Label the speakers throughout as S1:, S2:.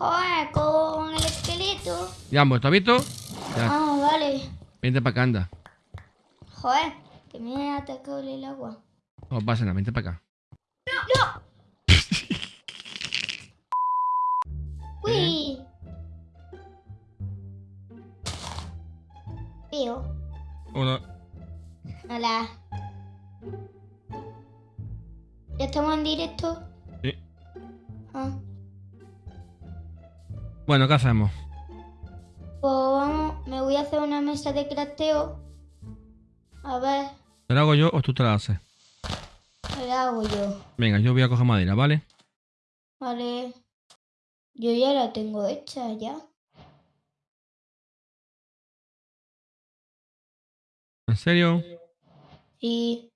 S1: Joder, con el esqueleto.
S2: Ya, pues, ¿tú has visto? Ya,
S1: Ah, vale.
S2: vente para acá, anda.
S1: Joder, que me ha atacado el agua.
S2: No pasa nada, vente para acá.
S1: Uy. Tío.
S2: Hola.
S1: Hola. ¿Ya estamos en directo?
S2: Sí.
S1: Ah.
S2: Bueno, ¿qué hacemos?
S1: Pues vamos, me voy a hacer una mesa de crafteo. A ver,
S2: ¿Te la hago yo o tú te la haces?
S1: ¿qué la hago yo?
S2: Venga, yo voy a coger madera, ¿vale?
S1: Vale. Yo ya la tengo hecha ya.
S2: ¿En serio?
S1: Sí.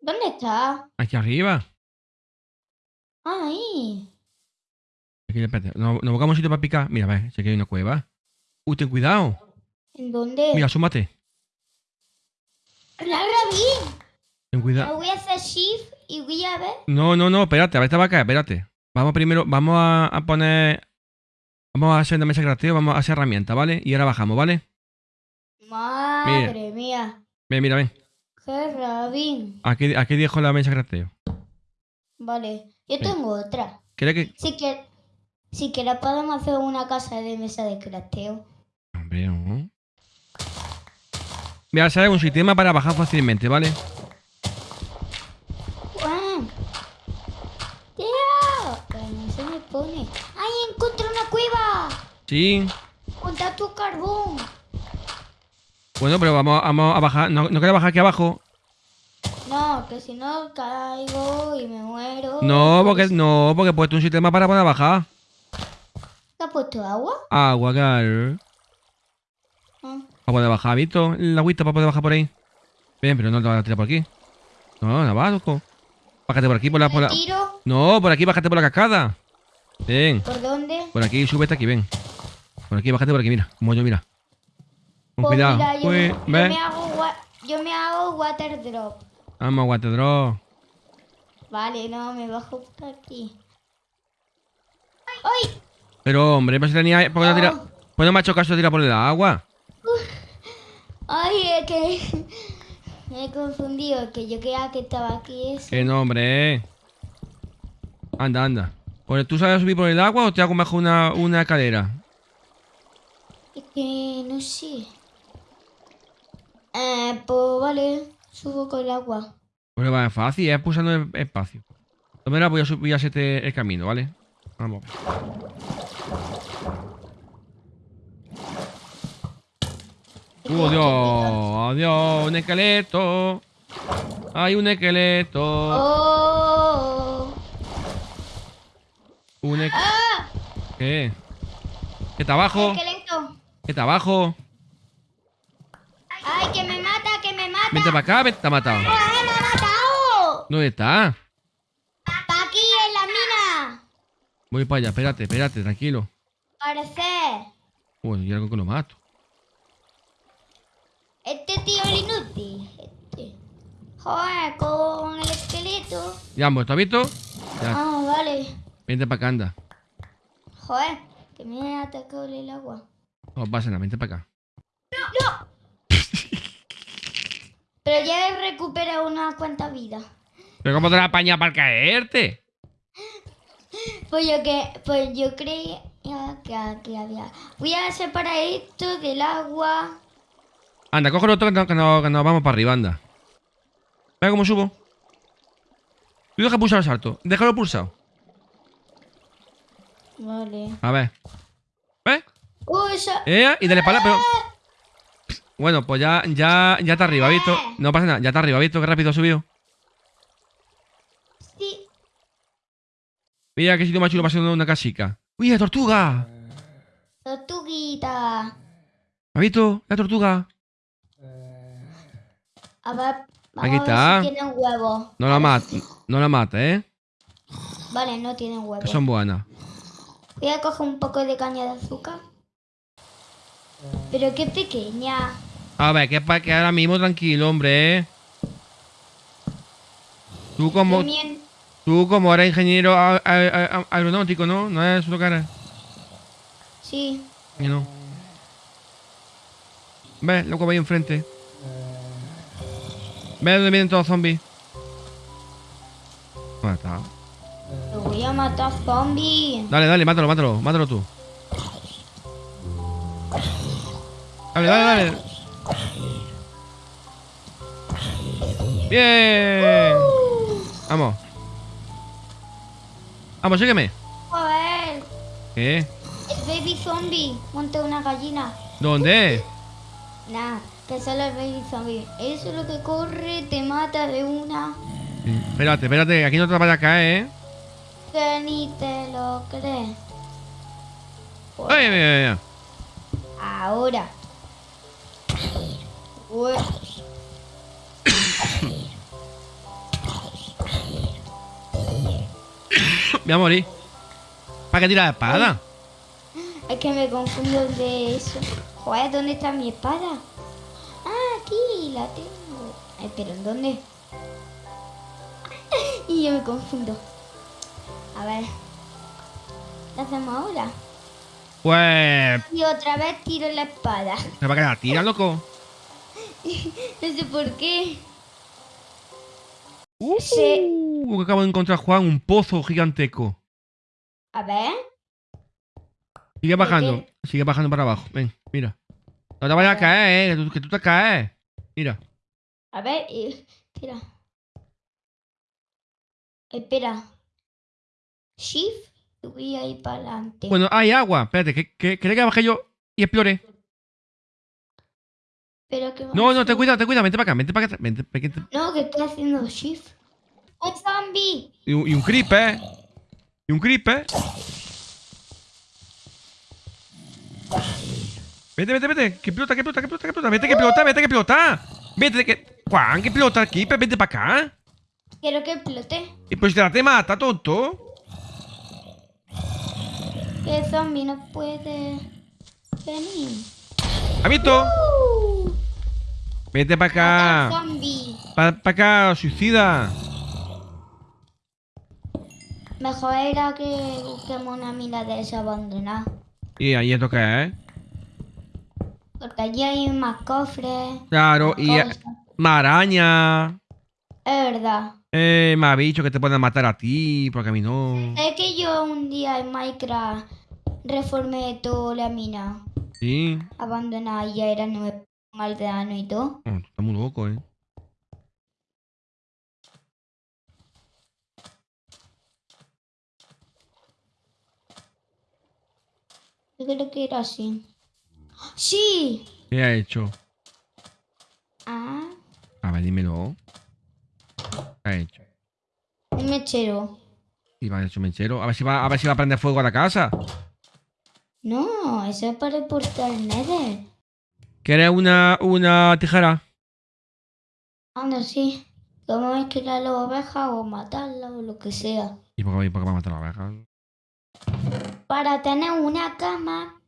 S1: ¿Dónde está?
S2: Aquí arriba.
S1: Ah, ahí.
S2: Aquí, espérate. Nos, nos buscamos un sitio para picar. Mira, ve, sé que hay una cueva. Uy, ten cuidado.
S1: ¿En dónde?
S2: Mira, súmate.
S1: ¡La bien!
S2: Ten cuidado.
S1: voy a hacer shift y voy a ver.
S2: No, no, no, espérate, a ver, esta va a caer, espérate. Vamos primero, vamos a, a poner. Vamos a hacer una mesa creativa, vamos a hacer herramientas, ¿vale? Y ahora bajamos, ¿vale?
S1: Madre mía.
S2: Ven, mira, ven.
S1: ¡Qué rabín!
S2: Aquí, aquí dejo la mesa creativa.
S1: Vale. Yo
S2: Ven.
S1: tengo otra.
S2: ¿Quieres que.?
S1: Si que, si que la podemos hacer una casa de mesa de crafteo.
S2: Hombre, no. Voy a hacer un sistema para bajar fácilmente, ¿vale?
S1: ¡Guau! ¡Tío! Que no se me pone. ¡Ay, encontré una cueva!
S2: Sí.
S1: ¡Conta tu carbón!
S2: Bueno, pero vamos, vamos a bajar. ¿No, ¿no quieres bajar aquí abajo?
S1: No, que si no caigo y me muero.
S2: No, porque no, porque he puesto un sistema para poder bajar.
S1: ¿Te has puesto agua?
S2: Agua, claro.
S1: Ah.
S2: Para poder bajar, ¿visto? La agüita para poder bajar por ahí. Bien, pero no te vas a tirar por aquí. No, no va, loco. Bájate por aquí, por la, por
S1: ¿Me
S2: la...
S1: tiro?
S2: No, por aquí, bájate por la cascada. Ven,
S1: ¿Por dónde?
S2: por aquí, súbete aquí, ven. Por aquí, bájate por aquí, mira. Como yo, mira. Con
S1: Pues
S2: cuidado.
S1: mira, yo,
S2: Uy,
S1: me, yo, me hago wa- yo me hago water drop.
S2: Vamos, guatedro.
S1: Vale, no, me bajo por aquí. ¡Ay!
S2: Pero, hombre, pues tenía... ¿Por qué no tira... No me ha hecho caso de tirar por el agua.
S1: ¡Ay, es que me he confundido! Que yo creía que estaba aquí eso.
S2: Que no, hombre. Anda, anda. Pues, ¿Tú sabes subir por el agua o te hago mejor una, una escalera?
S1: Es que no sé. Eh, pues vale, subo con el agua.
S2: Pues va, es fácil, es pulsando el espacio. De voy a subir a hacerte el camino, ¿vale? Vamos. ¡Uh, Dios! ¡Adiós! ¡Un esqueleto! ¡Hay un esqueleto!
S1: ¡Oh!
S2: Un esqueleto.
S1: ¡Ah!
S2: ¿Qué? ¿Qué está abajo?
S1: ¡Esqueleto!
S2: ¿Qué está abajo?
S1: ¡Ay, que me mata, que me mata!
S2: Vente para acá, vete, te ha matado.
S1: ¡Ay, me ha matado!
S2: ¿Dónde? ¡Está
S1: aquí en la mina!
S2: Voy para allá, espérate, espérate, tranquilo.
S1: Parece.
S2: Uy, y algo que lo mato.
S1: Este tío es inútil. Este. Joder, con el esqueleto.
S2: Ya, pues, ¿tú has visto? Ya,
S1: Ah, vale.
S2: vente para acá, anda.
S1: Joder, que me ha atacado el agua.
S2: No pasa nada, vente para acá.
S1: Pero ya he recuperado unas cuantas vidas.
S2: ¿Pero cómo te la apañas para caerte?
S1: Pues yo que, pues yo creía que aquí había. Voy a separar esto del agua.
S2: Anda, todo que nos que no, que nos vamos para arriba, anda. Ve cómo subo. Tú deja pulsar el salto. Déjalo pulsado.
S1: Vale.
S2: A ver. ¿Ves? Eh, y dale para pero... Bueno, pues ya, ya, ya está arriba, ¿visto? No pasa nada, ya está arriba, ¿visto? Qué rápido ha subido. Mira qué sitio más chulo ser una casica. ¡Uy, la tortuga!
S1: Tortuguita.
S2: ¿Has visto? La tortuga.
S1: A ver. Vamos
S2: Aquí
S1: a ver
S2: está.
S1: si tienen huevos.
S2: No la mata, no la mata, ¿eh?
S1: Vale, no tienen
S2: Que
S1: huevos.
S2: son buenas.
S1: Voy a coger un poco de caña de azúcar. Pero qué pequeña.
S2: A ver, que para que ahora mismo tranquilo, hombre. ¿eh? Tú como... Tú, como eres ingeniero aeronáutico, ¿no? No es lo eres.
S1: Sí.
S2: Y no. ¿Ves? Loco, ahí enfrente. ¿Ves dónde vienen todos los zombies? ¿Dónde está?
S1: Te voy a matar zombie.
S2: Dale, dale, mátalo, mátalo, mátalo tú. Dale, dale, dale. Bien. Vamos. Vamos, sígueme.
S1: Joder.
S2: ¿Qué?
S1: El baby zombie. Monte una gallina.
S2: ¿Dónde?
S1: Nah, que solo el baby zombie. Eso es lo que corre, te mata de una.
S2: Espérate, espérate, aquí no te vayas a caer, ¿eh?
S1: Que ni te lo crees.
S2: Ay, ay.
S1: Ahora. Ué.
S2: Voy a morir. ¿Para qué tirar la espada?
S1: Es que me confundo de eso. Joder, ¿dónde está mi espada? Ah, aquí la tengo. Ay, pero ¿en dónde? y yo me confundo. A ver. ¿Qué hacemos ahora?
S2: Pues.
S1: Y otra vez tiro la espada.
S2: ¿Se va a quedar tira, loco?
S1: No sé por qué.
S2: Uh, Que acabo de encontrar, Juan, un pozo giganteco.
S1: A ver.
S2: Sigue
S1: ¿Por
S2: bajando, sigue bajando para abajo. Ven, mira. No te vayas a caer, eh, que tú, que tú te caes. Mira.
S1: A ver. Espera. Espera. Shift. Y voy a ir para adelante.
S2: Bueno, hay agua. Espérate, que, que, ¿querés que baje yo y explore?
S1: Pero que
S2: No, no, ten cuidado, ten cuidado. Vente para acá, vente para acá. Vente, vente.
S1: No, que estoy haciendo shift. ¡Un zombie!
S2: Y, un- y un creeper. Y un creeper. Vete, vete, vete. Que explota, que explota, que explota, que explota. Vete, que explota, vete, que explota. Vete, que. Juan, que explota, creeper. Vente para acá.
S1: Quiero que explote.
S2: Y pues te la te mata, tonto.
S1: Que zombie no puede venir.
S2: ¿Has visto?
S1: ¡Uh!
S2: Vete para acá. Para acá, suicida.
S1: Mejor era que busquemos una mina de esa abandonada.
S2: ¿Y ahí esto qué es?
S1: Porque allí hay más cofres.
S2: Claro,
S1: más
S2: y
S1: cosas.
S2: más araña.
S1: Es verdad.
S2: Eh, más bichos que te pueden matar a ti, porque a mí no.
S1: Es que yo un día en Minecraft reformé toda la mina
S2: Sí.
S1: abandonada y ya era nuevo aldeano y todo.
S2: Oh, tú estás muy loco, eh.
S1: Yo creo que era así. ¡Sí!
S2: ¿Qué ha hecho?
S1: Ah,
S2: A ver, dímelo. ¿Qué ha hecho?
S1: un mechero.
S2: Y va a hecho mechero. A ver si va, a ver si va a prender fuego a la casa.
S1: No, eso es para el portal Nether.
S2: ¿Quieres una, una tijera?
S1: Anda, sí. Como es que la oveja o matarla o lo que sea.
S2: ¿Y por qué, por qué va a matar a la abeja?
S1: Para tener una cama,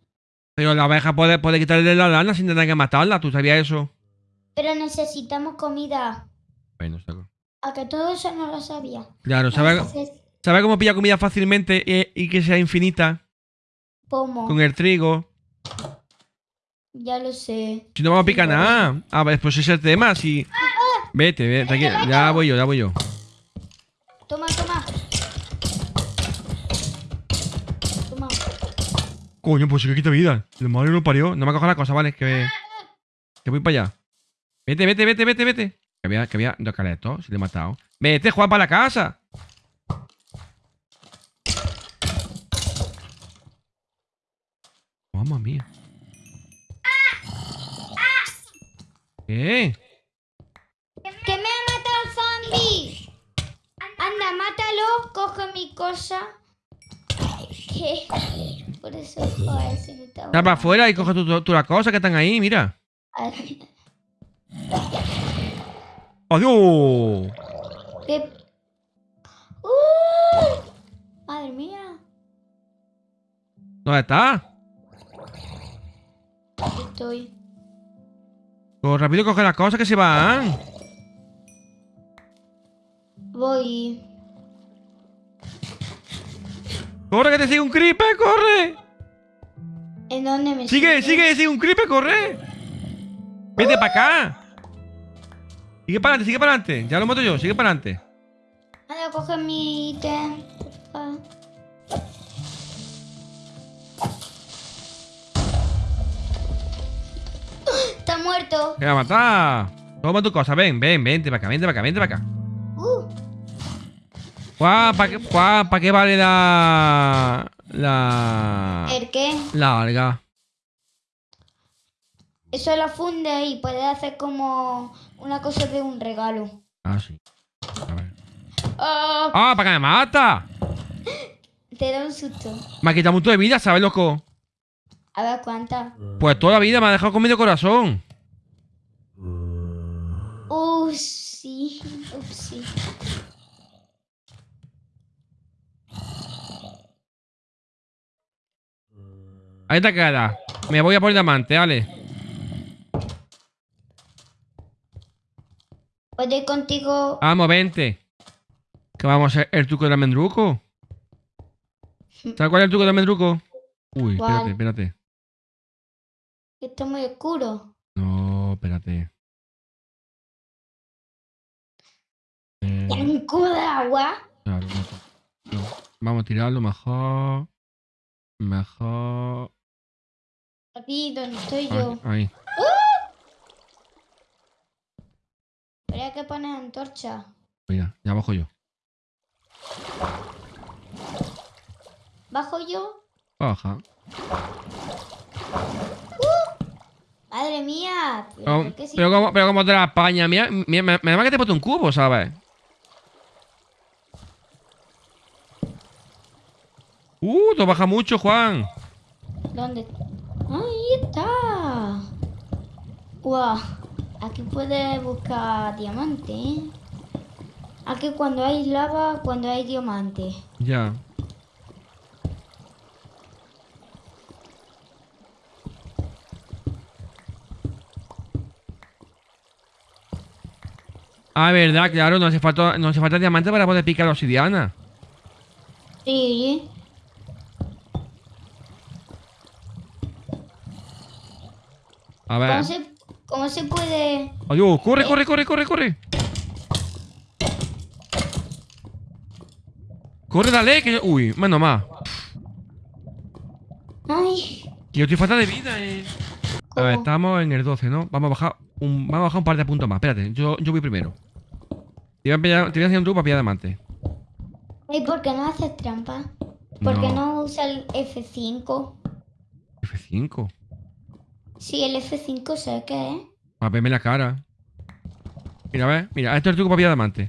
S2: Pero la abeja puede, puede quitarle la lana sin tener que matarla. ¿Tú sabías eso?
S1: pero necesitamos comida.
S2: Bueno, saco.
S1: A que todo eso no lo sabía.
S2: Claro, ¿sabes
S1: Entonces,
S2: sabe cómo pilla comida fácilmente y, y que sea infinita?
S1: ¿Cómo?
S2: Con el trigo.
S1: Ya lo sé.
S2: Si no vamos a picar nada. A ver, pues ese es el tema. Si. Vete, vete, tranquilo. Ya voy yo, ya voy yo. Coño, pues sí que quita vida. El madre no parió. No me coja la cosa, vale. Que, que voy para allá. Vete, vete, vete, vete, vete. Que había, que había dos caletos. Si le he matado. Vete, Juan, para la casa. Mamma mía. ¿Qué?
S1: ¡Que me ha matado el zombie! Anda, mátalo, coge mi cosa. ¿Qué? Por eso, está
S2: para afuera y coge tú, las cosas que están ahí, mira. ¡Adiós!
S1: ¿Qué? ¡Uh! Madre mía.
S2: ¿Dónde está?
S1: Aquí estoy.
S2: Pues rápido coge las cosas que se van.
S1: Voy.
S2: ¡Corre, que te sigue un creeper! ¡Corre!
S1: ¿En dónde me
S2: ¡Sigue,
S1: sigue?
S2: sigue, sigue un creeper! ¡Corre! ¡Vete para acá! Sigue para adelante, sigue para adelante. Ya lo mato yo, sigue para adelante.
S1: Anda, coge mi ítem. porfa. Está muerto.
S2: ¡Que va a matar! Toma tu cosa, ven, ven, vente para acá, vente para acá, vente para acá.
S1: Uh,
S2: ¿para qué, ¿pa' qué vale la. La.
S1: ¿El qué?
S2: La alga?
S1: Eso lo funde y puede hacer como una cosa de un regalo.
S2: Ah, sí. A ver.
S1: Oh,
S2: ¡Ah, para que me mata!
S1: te da un susto.
S2: Me ha quitado mucho de vida, ¿sabes, loco?
S1: A ver cuántas.
S2: Pues toda la vida me ha dejado con medio corazón.
S1: Uh, sí. Ups, sí.
S2: Ahí te queda. Me voy a por diamante, Ale.
S1: ¿Puedo ir contigo?
S2: Vamos, vente. Que vamos a hacer el truco del almendruco. ¿Sabes cuál es el truco del almendruco? Uy,
S1: ¿Cuál?
S2: espérate, espérate.
S1: Está muy oscuro.
S2: No, espérate. Eh,
S1: ¿Y un cubo de agua?
S2: claro, no, no. Vamos a tirarlo mejor. Mejor.
S1: Aquí donde estoy
S2: Ahí.
S1: yo.
S2: ahí.
S1: Pero hay que poner antorcha.
S2: Mira, ya bajo yo.
S1: ¿Bajo yo?
S2: Baja.
S1: Madre mía. ¿Pero,
S2: Pero, pero como, pero como te la España, mira, mira, me, me da que te puesto un cubo, ¿sabes? Uh, te baja mucho, Juan.
S1: ¿Dónde? Ahí está. Guau. Aquí puedes buscar diamante. ¿eh? Aquí cuando hay lava, cuando hay diamante.
S2: Ya. Ah, verdad, claro, no hace falta, no hace falta diamante para poder picar obsidiana.
S1: Sí.
S2: A ver.
S1: ¿Cómo se, cómo se puede...?
S2: Adiós, corre, corre, corre, corre, corre. Corre, dale, que... Uy, menos más.
S1: Ay.
S2: Que yo estoy falta de vida, eh. A ver,
S1: ¿cómo?
S2: estamos en el 12, ¿no? Vamos a bajar un, vamos a bajar un par de puntos más. Espérate, yo, yo voy primero. Te voy a, pillar- te voy a hacer un truco para pillar diamante.
S1: ¿Y por qué no haces trampa? ¿Por qué no usa el F5?
S2: F5.
S1: Sí, el F5 sé qué es.
S2: A verme la cara. Mira, a ver, mira, esto es truco para pillar diamante.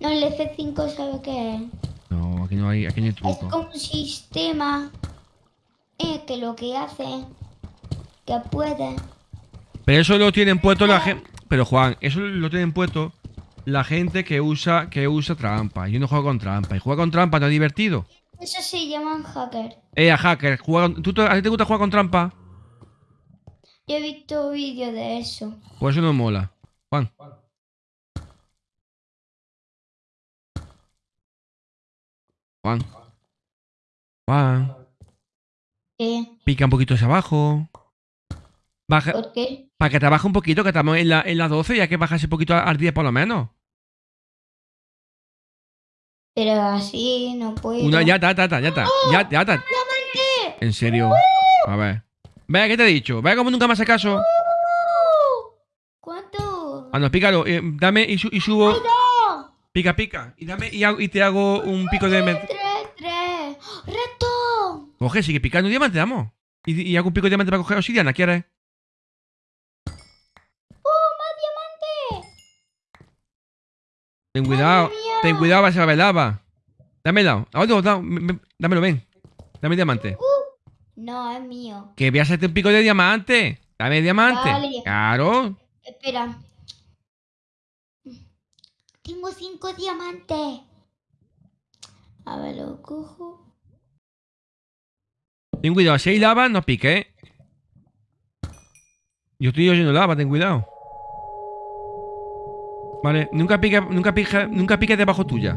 S1: No, el F5 sabe qué es.
S2: No, aquí no hay, aquí no hay
S1: Es
S2: truco.
S1: como un sistema eh, que lo que hace que puede.
S2: Pero eso lo tienen puesto la gente. Pero Juan, eso lo tienen puesto la gente que usa, que usa trampa. Yo no juego con trampa. Y jugar con trampa no es divertido.
S1: Eso se llaman hacker.
S2: Eh, a hacker, juega con- ¿tú, te- ¿a ti te gusta jugar con trampa?
S1: Yo he visto vídeos de eso.
S2: Pues eso no mola. Juan. Juan. Juan.
S1: ¿Qué?
S2: Pica un poquito hacia abajo. Baja,
S1: ¿Por qué?
S2: para que te baje un poquito, que estamos en la, en la 12, ya que bajas un poquito al 10 por lo menos.
S1: Pero así no puedo.
S2: Una, ya está, ya está, ya está. Ya, ya está.
S1: ¡Diamante!
S2: En serio. A ver. Ve, ¿qué te he dicho? Ve como nunca me hace caso.
S1: ¡Uh! ¿Cuánto?
S2: Ah, no, pícalo. eh, dame y, su- y subo.
S1: ¡No!
S2: Pica, pica. Y dame y, hago- y te hago un pico de. met-
S1: ¡Tres, tres! ¡Reto!
S2: Coge, sigue picando diamante, vamos. Y, y hago un pico de diamante para coger obsidiana, ¿quieres?
S1: ¡Uh, más diamante!
S2: Ten cuidado. Ten cuidado, va a ser lava. Dámelo. Ah, me- dámelo, ven. Dame diamante.
S1: No, es mío.
S2: Que voy a hacerte un pico de diamante. Dame diamante.
S1: Vale.
S2: Claro.
S1: Espera. Tengo cinco diamantes. A ver, lo cojo.
S2: Ten cuidado, si hay lava, no pique, ¿eh? Yo estoy oyendo lava, ten cuidado. Vale, nunca pique, nunca pique, nunca pique debajo tuya.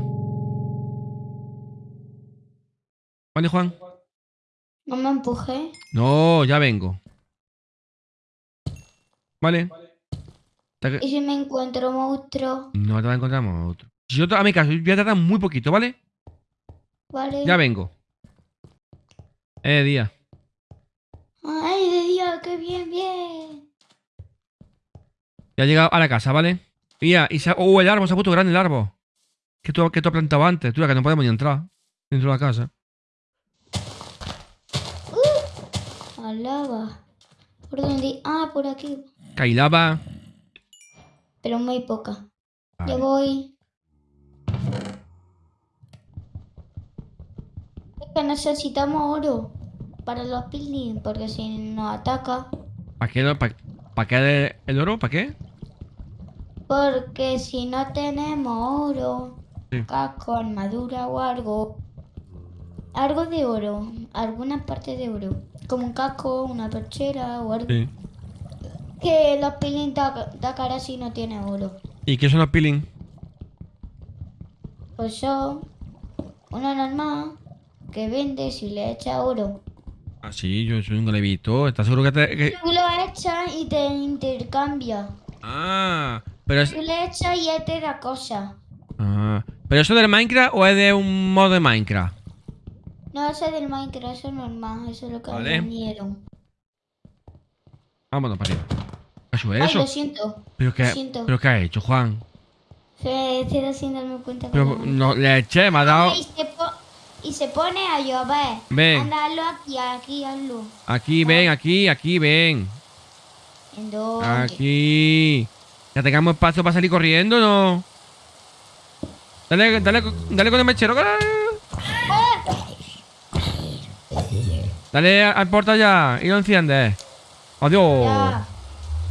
S2: ¿Vale, Juan?
S1: No me empujé.
S2: No, ya vengo. Vale.
S1: ¿Y si me encuentro monstruo?
S2: No te va a encontrar. Si yo, a mi caso, voy a tardar muy poquito, ¿vale?
S1: Vale.
S2: Ya vengo. Eh, día.
S1: Ay, de día, qué bien, bien.
S2: Ya he llegado a la casa, ¿vale? Mira, y se ha... Oh, el árbol se ha puesto grande el árbol. Que tú, que tú has plantado antes, tú, que no podemos ni entrar dentro de la casa.
S1: Al lava. ¿Por dónde? Ah, por aquí.
S2: Cailaba.
S1: Pero muy poca.
S2: Vale.
S1: voy. Es que necesitamos oro para los pilings, porque si nos ataca.
S2: ¿Para qué, para, para qué el, el oro? ¿Para qué?
S1: Porque si no tenemos oro,
S2: Sí.
S1: casco, armadura o algo, algo de oro, alguna parte de oro, como un casco, una perchera o algo,
S2: Sí.
S1: que los pilings da, da cara si no tiene oro.
S2: ¿Y qué son los peeling?
S1: Pues son una normal que vende si le echa oro.
S2: Ah, sí, yo eso nunca lo he visto. ¿Estás seguro que te...? que-
S1: Tú lo echas y te intercambia.
S2: Ah, pero es...
S1: Tú le echas y él te da cosas.
S2: Ah, ¿Pero eso del Minecraft o es de un modo de Minecraft?
S1: No, eso es del Minecraft, eso es normal, eso es lo que
S2: Vale.
S1: me dieron.
S2: Vámonos para arriba. ¿Qué es
S1: Ay,
S2: eso?
S1: lo siento.
S2: ¿Pero qué,
S1: lo siento.
S2: ¿Pero qué ha hecho, Juan?
S1: Se estoy sin darme cuenta.
S2: Pero
S1: no.
S2: le eché, me ha dado...
S1: Y se, po- y se pone a llover.
S2: Ven.
S1: Anda, hazlo aquí, aquí, hazlo.
S2: Aquí, ven, aquí, aquí, ven.
S1: ¿En dónde?
S2: Aquí. Ya tengamos espacio para salir corriendo, ¿no? Dale, dale, dale con el mechero. Dale al porta ya y lo enciendes. Adiós.
S1: Ya.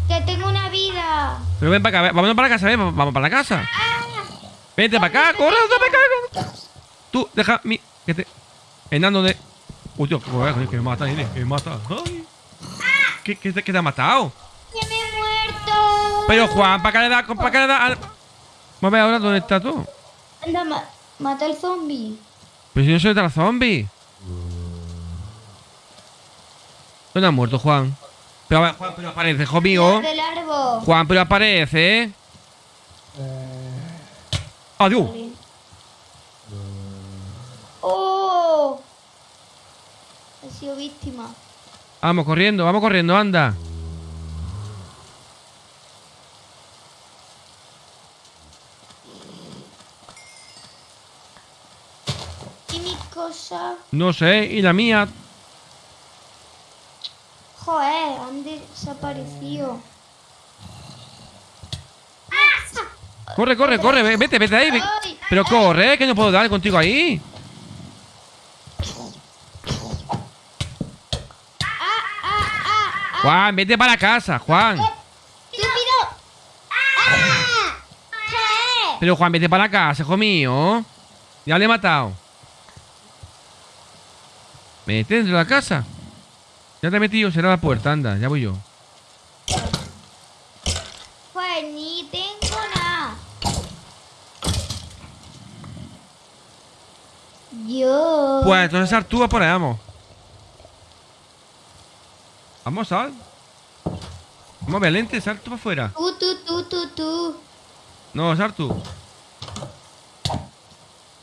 S1: Que tengo una vida.
S2: Pero ven para acá, vámonos para la casa, ven, vamos para la casa. Vente para acá, corre, ven para acá. Tú, deja mi. Que te. Enano de. Uy, Dios, que me mata, nene, que me mata. Ay. ¿Qué, qué, te- qué te ha matado?
S1: ¡Que me he muerto!
S2: Pero Juan, ¿para qué le da? ¿Para qué le da? al- Vamos a ver ahora dónde está tú.
S1: Anda, ma- mata al zombie.
S2: Pero si yo soy de la ¿Dónde ha muerto Juan? Pero a ver, Juan, pero aparece, hijo mío. Juan, pero aparece, ¿eh? Adiós.
S1: Vale. ¡Oh! He sido víctima.
S2: Vamos corriendo, vamos corriendo, anda.
S1: ¿Y mi cosa?
S2: No sé, y la mía.
S1: Joder, han desaparecido.
S2: Corre, corre, corre, ve- vete, vete ahí. ve-
S1: Ay,
S2: Pero corre, que no puedo dar contigo ahí. Juan, vete para casa, Juan.
S1: ¡Estúpido! ¡Ah!
S2: Pero Juan, vete para casa, hijo mío. Ya le he matado. Vete dentro de la casa. Ya te he metido, será la puerta, anda, ya voy yo.
S1: Pues ni tengo nada. Yo.
S2: Pues entonces sal tú, por ahí, vamos. Vamos, sal. Vamos, Valente, sal tú para afuera.
S1: Tú, tú, tú, tú, tú.
S2: No, sal tú.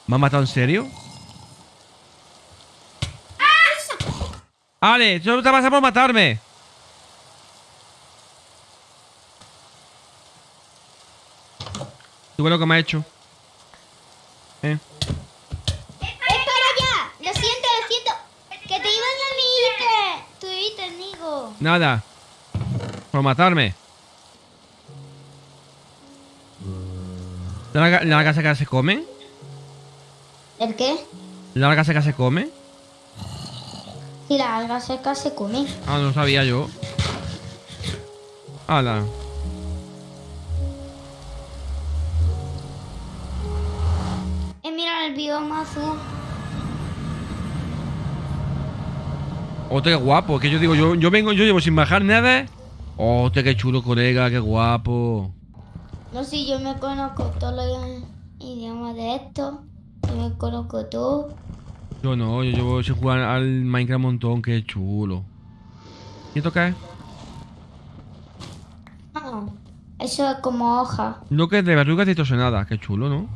S2: ¿Me has matado en serio? Ale, solo te pasa por matarme. ¿Tú ves lo que me ha hecho? ¿Eh?
S1: ¡Espera ya! Lo siento, lo siento. Que te iban a mi ítem. Tu ítem, digo.
S2: Nada. Por matarme. ¿La la larga seca se come?
S1: ¿El qué?
S2: ¿La larga seca se come?
S1: Si la alga seca se come.
S2: Ah, no sabía yo. Hala.
S1: Eh, mira el bioma azul.
S2: Hostia, qué guapo. Que yo digo, yo, yo vengo, yo llevo sin bajar nada. Hostia, qué chulo, colega, qué guapo.
S1: No sé, yo me conozco todos los idiomas de esto. Yo me conozco todo.
S2: Yo no, yo llevo sin jugar al Minecraft un montón, qué chulo. ¿Y esto qué es?
S1: Ah, eso es como hoja.
S2: No que es de verrugas distorsionada, qué chulo, ¿no?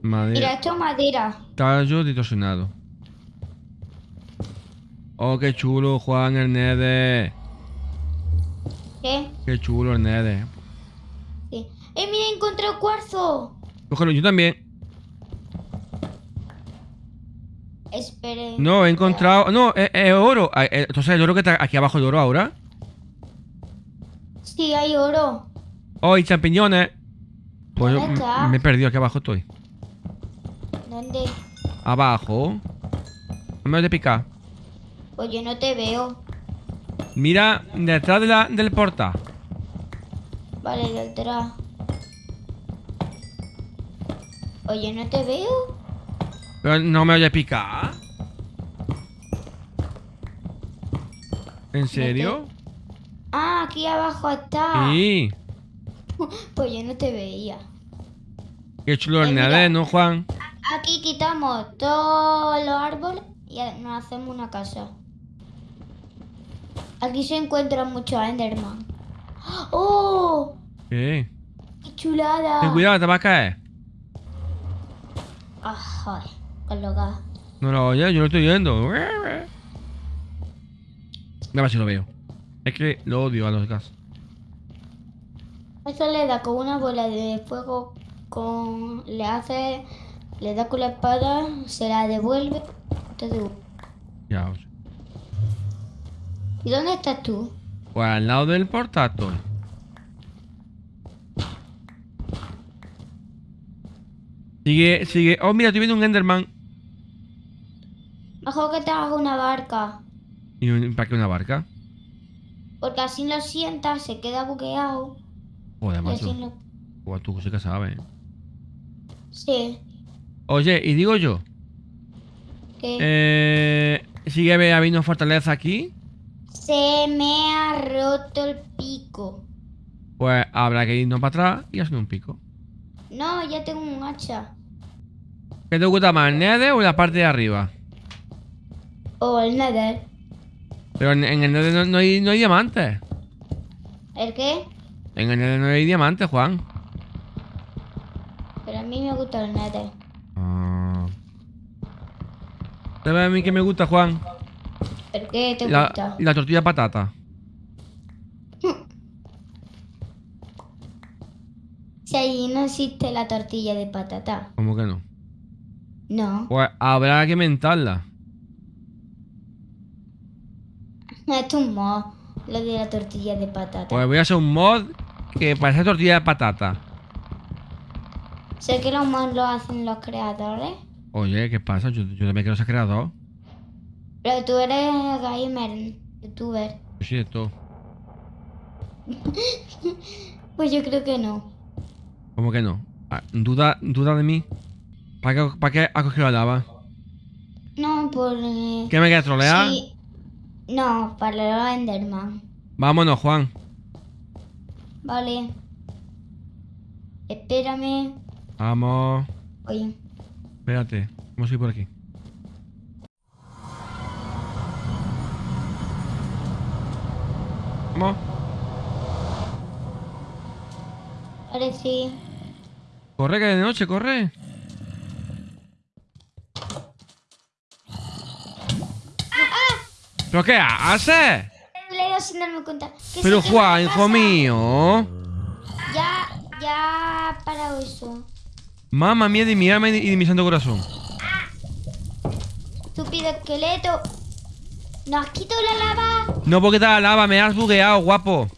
S2: Madre.
S1: Mira, esto es madera.
S2: Tallo distorsionado. Oh, qué chulo, Juan el Nede.
S1: ¿Qué?
S2: Qué chulo el Nede.
S1: Sí. ¡Eh, mira, encontré cuarzo!
S2: Cógelo, yo también. No, he encontrado. No, es, es oro. Ah, eh, Entonces el oro que está aquí abajo el oro ahora.
S1: Sí, hay oro.
S2: Oh, y champiñones. Pues me he perdido, aquí abajo estoy.
S1: ¿Dónde?
S2: Abajo. No me voy a picar.
S1: Pues yo no te veo.
S2: Mira, detrás de la, del portal.
S1: Vale, detrás. Oye, no te veo.
S2: Pero no me voy a picar. ¿En serio?
S1: Ah, aquí abajo está.
S2: Sí.
S1: Pues yo no te veía.
S2: Qué chulo el
S1: Eh,
S2: ¿no, Juan?
S1: Aquí quitamos todos los árboles y nos hacemos una casa. Aquí se encuentran muchos Enderman. ¡Oh!
S2: ¿Qué?
S1: ¡Qué chulada!
S2: Ten cuidado, te va a caer.
S1: Ah, joder, con los gas.
S2: No lo oyes, yo lo estoy viendo. A ver si lo veo. Es que lo odio a los gas.
S1: Eso le da con una bola de fuego, con le hace, le da con la espada, se la devuelve. Entonces,
S2: Ya, o sea.
S1: ¿Y dónde estás tú?
S2: Pues al lado del portátil. Sigue, sigue. Oh, mira, estoy viendo un Enderman.
S1: Mejor que te haga una barca.
S2: ¿Y un- para qué una barca?
S1: Porque así lo sientas, se queda bugueado.
S2: Joder, macho.
S1: lo...
S2: Joder, tú sí que sabes.
S1: Sí.
S2: Oye, y digo yo.
S1: Que
S2: Eh, sigue habiendo fortaleza aquí.
S1: se me ha roto el pico.
S2: Pues habrá que irnos para atrás y hacer un pico.
S1: No, ya tengo un hacha.
S2: ¿Qué te gusta más, el nether o la parte de arriba?
S1: O el nether.
S2: Pero en, en el nether no, no hay, no hay diamantes.
S1: ¿El qué?
S2: En el nether no hay diamantes, Juan.
S1: Pero a mí me gusta el nether.
S2: Ah. ¿Sabes a mí que me gusta, Juan?
S1: ¿El qué te
S2: La,
S1: gusta?
S2: la tortilla de patata.
S1: Si allí no existe la tortilla de patata.
S2: ¿Cómo que no?
S1: No.
S2: Pues habrá que
S1: Esto es un mod. Lo de la tortilla de patata.
S2: Pues voy a hacer un mod que parece tortilla de patata.
S1: Sé que los mods lo hacen los creadores.
S2: Oye, ¿qué pasa? Yo, yo también quiero ser creador.
S1: Pero tú eres gamer, youtuber.
S2: Yo sí todo.
S1: Pues yo creo que no.
S2: ¿Cómo que no? Ah, ¿Duda, duda de mí? ¿Para qué, para qué ha cogido la lava?
S1: No, por... eh,
S2: ¿Qué me quieres trolear?
S1: sí. No, para Enderman.
S2: Vámonos, Juan.
S1: Vale. Espérame.
S2: Vamos.
S1: Oye.
S2: Espérate. Vamos a ir por aquí. Vamos.
S1: Vale, sí.
S2: Corre, que de noche, corre. ¿Pero qué haces?
S1: Leo sin darme cuenta. Que
S2: Pero Juan, hijo mío.
S1: Ya, ya ha parado eso.
S2: Mamma mía de mi alma y de mi santo corazón.
S1: Estúpido esqueleto. ¿Nos has quitado la lava?
S2: No porque está la lava, me has bugueado, guapo.